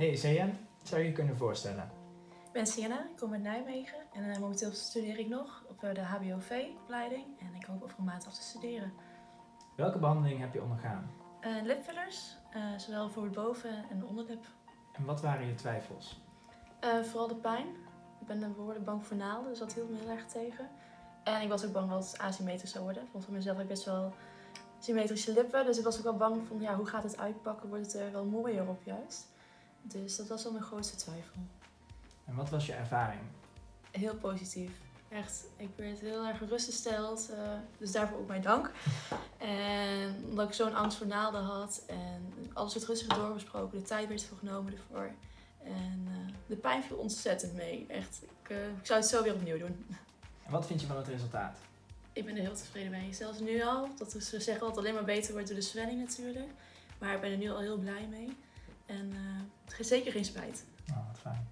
Hey Zeyan, zou je je kunnen voorstellen? Ik ben Sienna, ik kom uit Nijmegen en eh, momenteel studeer ik nog op eh, de HBOV-opleiding en ik hoop over een maand af te studeren. Welke behandeling heb je ondergaan? Eh, lipfillers, zowel voor het boven- en onderlip. En wat waren je twijfels? Vooral de pijn. Ik ben behoorlijk bang voor naalden, dus dat hield me heel erg tegen. En ik was ook bang dat het asymmetrisch zou worden. Want van mezelf heb ik best wel symmetrische lippen, dus ik was ook wel bang van ja, hoe gaat het uitpakken? Wordt het er wel mooier op juist? Dus dat was wel mijn grootste twijfel. En wat was je ervaring? Heel positief. Echt, ik werd heel erg gerustgesteld. eh, dus daarvoor ook mijn dank. En omdat ik zo'n angst voor naalden had. En alles werd rustig doorbesproken. De tijd werd genomen ervoor. En eh, de pijn viel ontzettend mee. Echt, ik, eh, ik zou het zo weer opnieuw doen. En wat vind je van het resultaat? Ik ben er heel tevreden mee. Zelfs nu al. Dat ze zeggen dat het alleen maar beter wordt door de zwelling natuurlijk. Maar ik ben er nu al heel blij mee. En eh, ge- zeker geen spijt. Nou, wat fijn.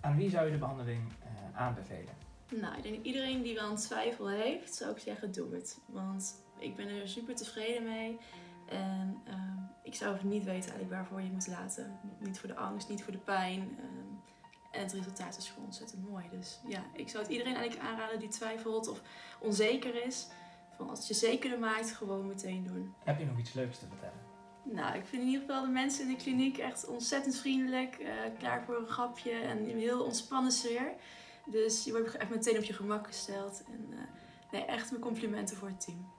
Aan wie zou je de behandeling eh, aanbevelen? Nou, ik denk iedereen die wel een twijfel heeft, zou ik zeggen, doe het. Want ik ben er super tevreden mee. En ehm, ik zou niet weten eigenlijk waarvoor je het moet laten. Niet voor de angst, niet voor de pijn. ehm, en het resultaat is gewoon ontzettend mooi. Dus ja, ik zou het iedereen eigenlijk aanraden die twijfelt of onzeker is. Van als het je zekerder maakt, gewoon meteen doen. Heb je nog iets leuks te vertellen? Nou, ik vind in ieder geval de mensen in de kliniek echt ontzettend vriendelijk. eh, klaar voor een grapje en een heel ontspannen sfeer. Dus je wordt echt meteen op je gemak gesteld. En eh, nee, echt mijn complimenten voor het team.